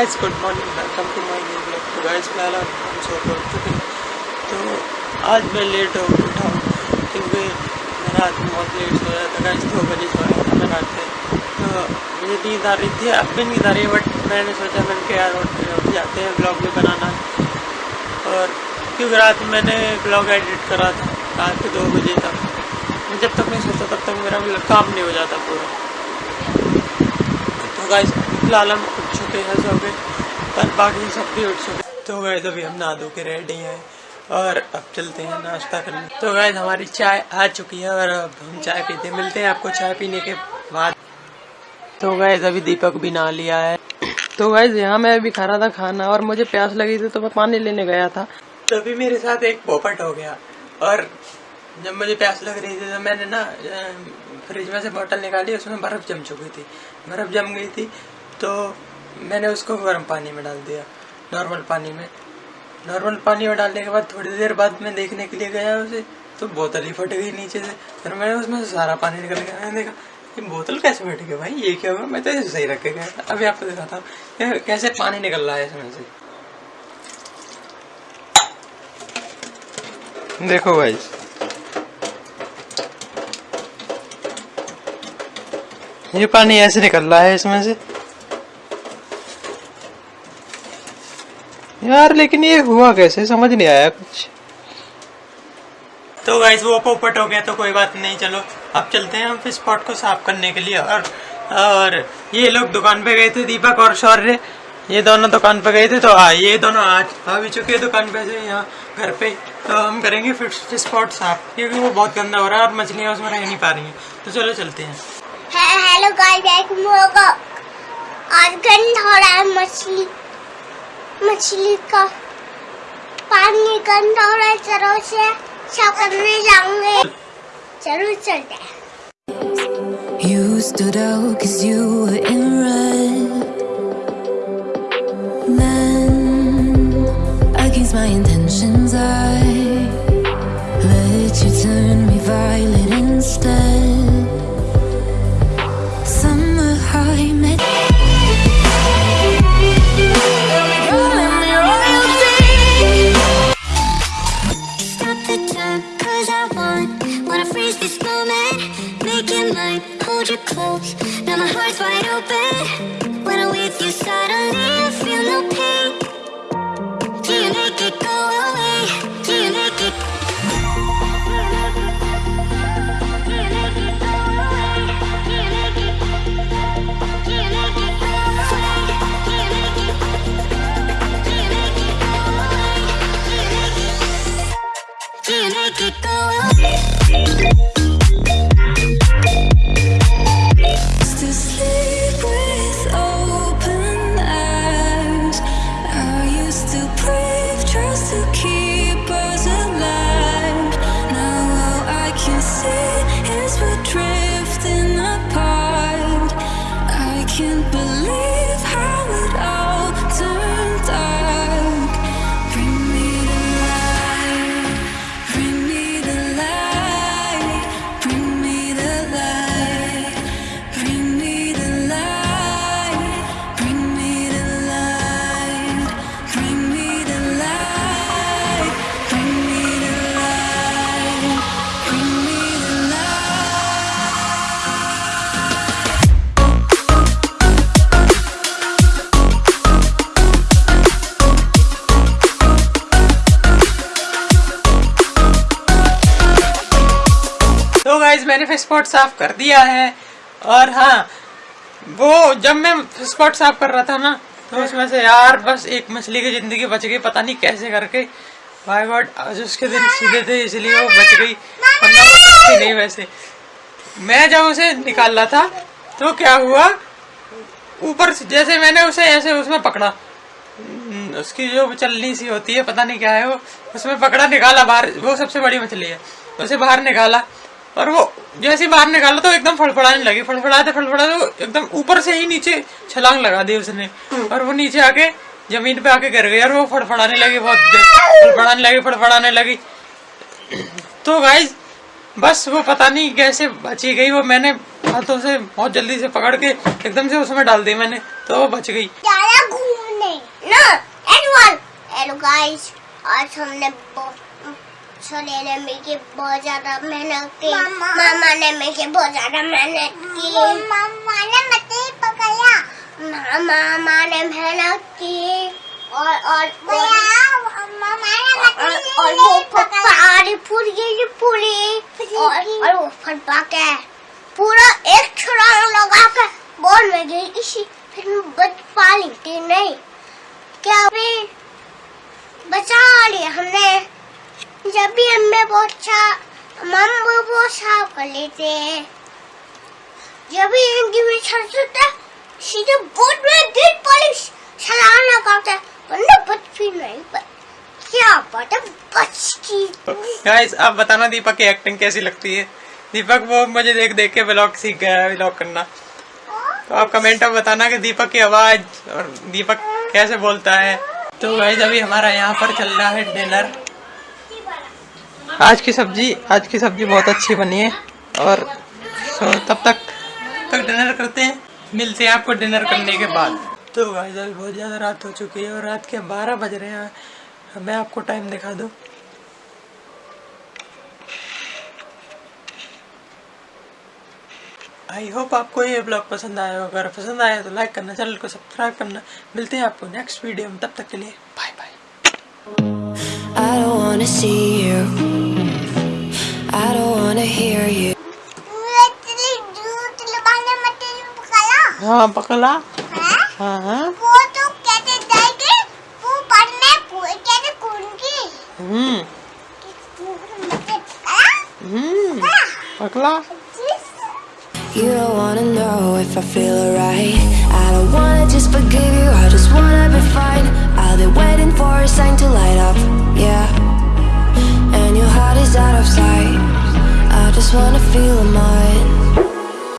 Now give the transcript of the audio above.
Guys good morning welcome to my new blog तो guys फ़िलहाल हम सो उठ चुके तो आज मैं लेट हो, उठा हूँ, क्योंकि मैं रात में बहुत लेट सोया था गाइस दो बजे सोया था मैं रात में तो मुझे नींद आ रही थी, अब भी नींद आ रही है बट मैंने सोचा, मैंने कि यार उठ जाते हैं ब्लॉग भी बनाना। और क्योंकि रात में मैंने ब्लॉग एडिट करा था, रात के दो बजे तक। मैं जब तक नहीं सोता तब तक मेरा काम नहीं हो जाता पूरा। तो गाइस फ़िलहाल हम चुके हैं सब पर बाकी सब भी उठ चुके तो गए अभी हम नहा धो के रेडी हैं और अब चलते हैं नाश्ता करने। तो गए हमारी चाय आ चुकी है और अब हम चाय पीते मिलते हैं आपको चाय पीने के बाद। तो गए अभी दीपक भी नहा लिया है। तो गए यहाँ मैं अभी खा रहा था खाना और मुझे प्यास लगी थी तो मैं पानी लेने गया था। तभी मेरे साथ एक पोपट हो गया और जब मुझे प्यास लग रही थी तो मैंने ना फ्रिज में से बोतल निकाली, उसमें बर्फ़ जम चुकी थी। बर्फ़ जम गई थी तो मैंने उसको गर्म पानी में डाल दिया नॉर्मल पानी में। नॉर्मल पानी में डालने के बाद थोड़ी देर बाद मैं देखने के लिए गया उसे तो बोतल ही फट गई नीचे से। फिर मैंने उसमें सारा पानी निकल गया। मैंने देखा, ये बोतल कैसे फट गई भाई? ये क्या हुआ? मैं तो सही रख के गया था। अभी आपको दिखाता हूँ। कैसे पानी निकल रहा है इसमें से। देखो भाई। ये पानी ऐसे निकल रहा है इसमें से। यार लेकिन ये हुआ कैसे? समझ नहीं आया कुछ। तो गाइस वो पोपट हो गया तो कोई बात नहीं चलो। अब चलते हैं हम फ़िश पॉट को साफ़ करने के लिए और और ये लोग दुकान पे गए थे दीपक और शौर्य। ये दोनों दुकान पे गए थे तो हाँ ये दोनों आज आ भी चुके हैं दुकान पे से यहाँ घर पे। तो हम करेंगे फ़िश फ़िश पॉट साफ़ क्योंकि वो बहुत गंदा हो रहा है और मछलियाँ उसमें रह नहीं पा रही हैं। तो चलो चलते हैं। हेलो गाइस आज गंदा हो रहा है मछली। मछली का पानी गंदा हो रहा है चलो से साफ़ करने जाऊँगे ज़रूर चलते हैं You stood out cause you were in red Then, against my intentions I Let you turn me violet instead This moment Make it mine. Hold you close Now my heart's wide open When I'm with you suddenly. I feel no pain energy and make it go. Guys मैंने fish साफ़ कर दिया है। और हाँ वो जब मैं फ़िश साफ़ कर रहा था ना तो उसमें से यार बस एक मछली की ज़िंदगी बच गई, पता नहीं कैसे करके। भाई गॉड आज उसके दिन सीधे थे, इसलिए वो बच गई। नहीं वैसे। मैं जब उसे निकाल रहा था तो क्या हुआ? ऊपर जैसे मैंने उसे ऐसे उसमें पकड़ा। उसकी जो चलनी सी होती है, पता नहीं क्या है वो, उसमें पकड़ा, निकाला बाहर। वो सबसे बड़ी मछली है। उसे बाहर निकाला। और वो जैसे बाहर निकाला तो एकदम फड़फड़ाने लगी। फड़फड़ाते फड़फड़ाते एकदम ऊपर से ही नीचे छलांग लगा दी उसने। और वो नीचे आके ज़मीन पे आके गिर गई और वो फड़फड़ाने लगी बहुत फड़फड़ाने लगी फड़फड़ाने लगी। तो गाइज़ बस वो पता नहीं कैसे बची गई वो। मैंने हाथों से बहुत जल्दी से पकड़ के एकदम से उसमें डाल दी मैंने तो वो बच गई। घूमने। No, guys, आज हमने ब- सोने ने मेरे बहुत ज़्यादा मेहनत की। मामा। ने मेरे बहुत ज़्यादा मेहनत की। मामा ने मुझे पकड़ा। मामा ने मेहनत की। और और मामा और, वो पहाड़ी पूरी ये पूरी। और और वो फटवा के पूरा एक छुड़ांग लगा के बॉल में गई इसी। फिर मैं बच पा ली थी नहीं। क्या भी बचा लिया हमने। जब भी हमें बहुत अच्छा मम वो बहुत साफ़ कर लेते हैं। जब भी इनकी में छड़ होता है, सीधे बोर्ड में गिर पॉलिश चलाना करता है वरना बच भी नहीं पर क्या पता बच की गाइस आप बताना दीपक की एक्टिंग कैसी लगती है? दीपक, वो मुझे देख देख के ब्लॉग सीख गया है ब्लॉग करना। तो आप कमेंट में बताना कि दीपक की आवाज़ और दीपक कैसे बोलता है। तो गाइस अभी हमारा यहाँ पर चल रहा है डिनर आज की सब्ज़ी आज की सब्ज़ी बहुत अच्छी बनी है। और तब तक तक डिनर करते हैं। मिलते हैं आपको डिनर करने के बाद। तो गाइस अभी बहुत ज़्यादा रात हो चुकी है और रात के बारह बज रहे हैं। मैं आपको टाइम दिखा दूँ। आई होप आपको ये ब्लॉग पसंद आया होगा। अगर पसंद आया तो लाइक करना चैनल को सब्सक्राइब करना। मिलते हैं आपको नेक्स्ट वीडियो में। तब तक के लिए बाय बाय हाँ पकला हाँ? हाँ वो तो जाएगी वो पढ़ने कूदगी। हम्म। हम्म। पकला You don't wanna know if I feel alright. I don't wanna just forgive you, I just wanna be fine. I'll be waiting for a sign to light up, yeah. And your heart is out of sight. I just wanna feel mine.